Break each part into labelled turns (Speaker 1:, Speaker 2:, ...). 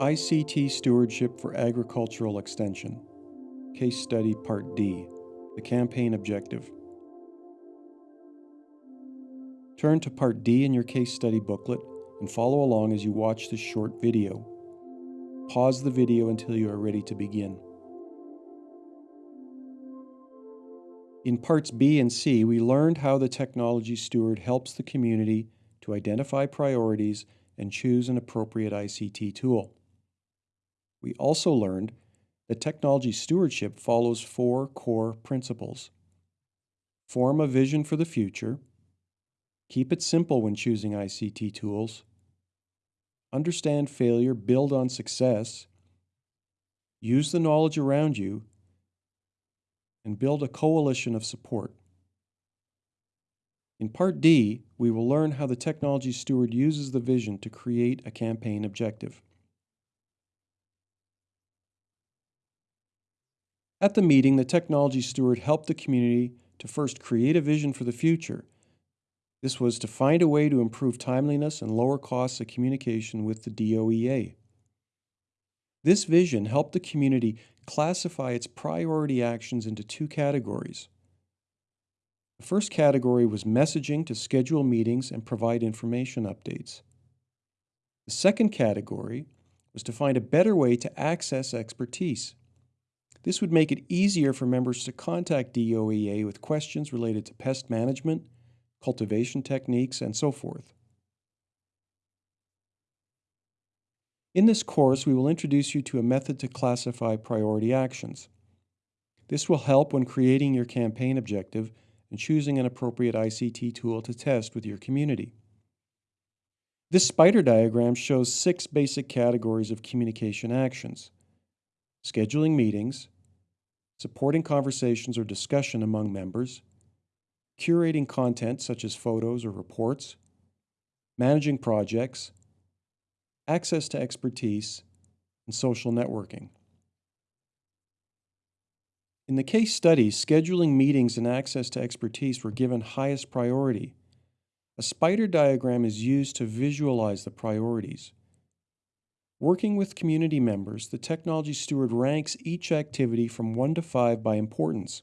Speaker 1: ICT Stewardship for Agricultural Extension, Case Study Part D, the Campaign Objective. Turn to Part D in your case study booklet and follow along as you watch this short video. Pause the video until you are ready to begin. In parts B and C, we learned how the technology steward helps the community to identify priorities and choose an appropriate ICT tool. We also learned that technology stewardship follows four core principles. Form a vision for the future, keep it simple when choosing ICT tools, understand failure, build on success, use the knowledge around you and build a coalition of support. In Part D, we will learn how the technology steward uses the vision to create a campaign objective. At the meeting, the technology steward helped the community to first create a vision for the future. This was to find a way to improve timeliness and lower costs of communication with the DOEA. This vision helped the community classify its priority actions into two categories. The first category was messaging to schedule meetings and provide information updates. The second category was to find a better way to access expertise. This would make it easier for members to contact DOEA with questions related to pest management, cultivation techniques, and so forth. In this course, we will introduce you to a method to classify priority actions. This will help when creating your campaign objective and choosing an appropriate ICT tool to test with your community. This spider diagram shows six basic categories of communication actions. Scheduling meetings, supporting conversations or discussion among members, curating content such as photos or reports, managing projects, access to expertise, and social networking. In the case study, scheduling meetings and access to expertise were given highest priority. A spider diagram is used to visualize the priorities. Working with community members, the technology steward ranks each activity from 1 to 5 by importance.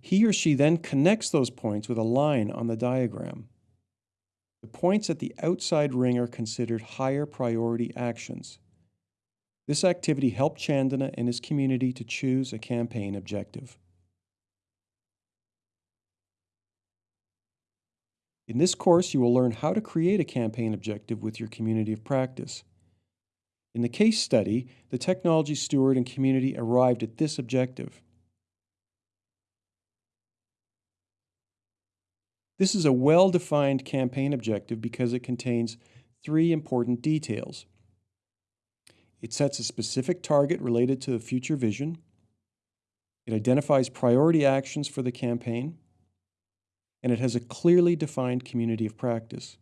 Speaker 1: He or she then connects those points with a line on the diagram. The points at the outside ring are considered higher priority actions. This activity helped Chandana and his community to choose a campaign objective. In this course, you will learn how to create a campaign objective with your community of practice. In the case study, the technology steward and community arrived at this objective. This is a well-defined campaign objective because it contains three important details. It sets a specific target related to the future vision. It identifies priority actions for the campaign. And it has a clearly defined community of practice.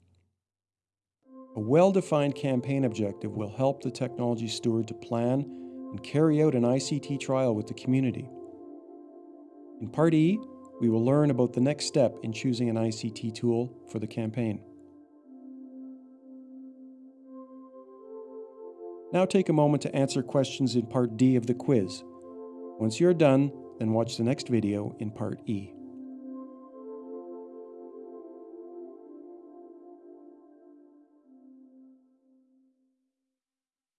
Speaker 1: A well-defined campaign objective will help the technology steward to plan and carry out an ICT trial with the community. In Part E, we will learn about the next step in choosing an ICT tool for the campaign. Now take a moment to answer questions in Part D of the quiz. Once you're done, then watch the next video in Part E.